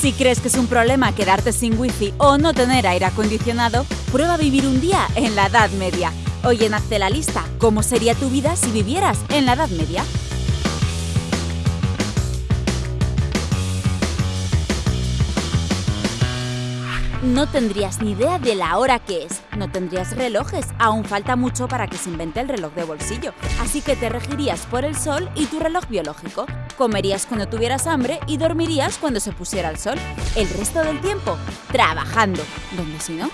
Si crees que es un problema quedarte sin wifi o no tener aire acondicionado, prueba vivir un día en la Edad Media. Hoy en Hazte la lista, ¿cómo sería tu vida si vivieras en la Edad Media? No tendrías ni idea de la hora que es, no tendrías relojes, aún falta mucho para que se invente el reloj de bolsillo, así que te regirías por el sol y tu reloj biológico. Comerías cuando tuvieras hambre y dormirías cuando se pusiera el sol. El resto del tiempo, trabajando, donde si no,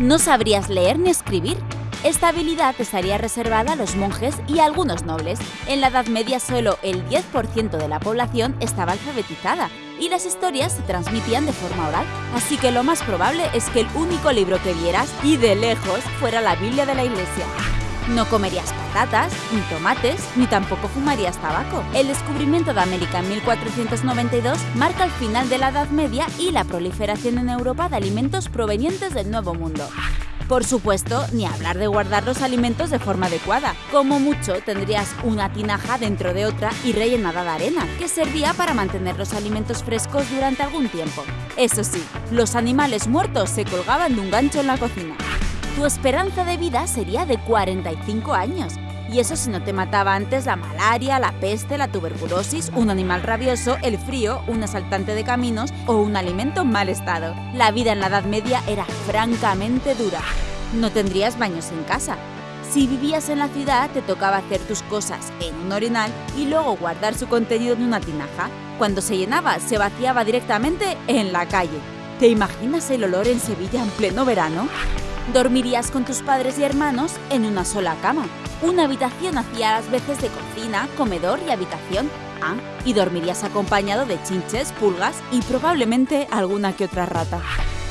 no sabrías leer ni escribir, esta habilidad estaría reservada a los monjes y a algunos nobles. En la Edad Media solo el 10% de la población estaba alfabetizada y las historias se transmitían de forma oral, así que lo más probable es que el único libro que vieras, y de lejos, fuera la Biblia de la Iglesia. No comerías patatas, ni tomates, ni tampoco fumarías tabaco. El descubrimiento de América en 1492 marca el final de la Edad Media y la proliferación en Europa de alimentos provenientes del Nuevo Mundo. Por supuesto, ni hablar de guardar los alimentos de forma adecuada. Como mucho, tendrías una tinaja dentro de otra y rellenada de arena, que servía para mantener los alimentos frescos durante algún tiempo. Eso sí, los animales muertos se colgaban de un gancho en la cocina. Tu esperanza de vida sería de 45 años, y eso si no te mataba antes la malaria, la peste, la tuberculosis, un animal rabioso, el frío, un asaltante de caminos o un alimento en mal estado. La vida en la Edad Media era francamente dura. No tendrías baños en casa. Si vivías en la ciudad, te tocaba hacer tus cosas en un orinal y luego guardar su contenido en una tinaja. Cuando se llenaba, se vaciaba directamente en la calle. ¿Te imaginas el olor en Sevilla en pleno verano? Dormirías con tus padres y hermanos en una sola cama. Una habitación hacía las veces de cocina, comedor y habitación. Ah, y dormirías acompañado de chinches, pulgas y probablemente alguna que otra rata.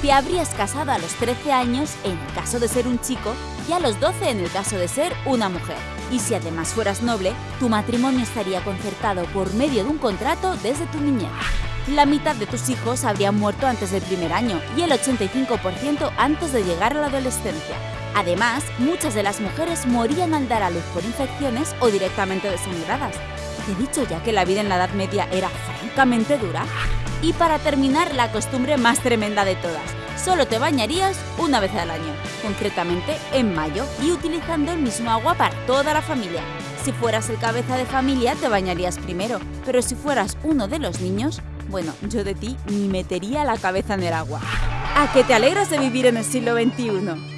Te habrías casado a los 13 años en el caso de ser un chico y a los 12 en el caso de ser una mujer. Y si además fueras noble, tu matrimonio estaría concertado por medio de un contrato desde tu niñez. La mitad de tus hijos habrían muerto antes del primer año y el 85% antes de llegar a la adolescencia. Además, muchas de las mujeres morían al dar a luz por infecciones o directamente desangradas. ¿Te he dicho ya que la vida en la Edad Media era francamente dura? Y para terminar, la costumbre más tremenda de todas. Solo te bañarías una vez al año, concretamente en mayo, y utilizando el mismo agua para toda la familia. Si fueras el cabeza de familia, te bañarías primero, pero si fueras uno de los niños, bueno, yo de ti ni metería la cabeza en el agua. ¿A que te alegras de vivir en el siglo XXI?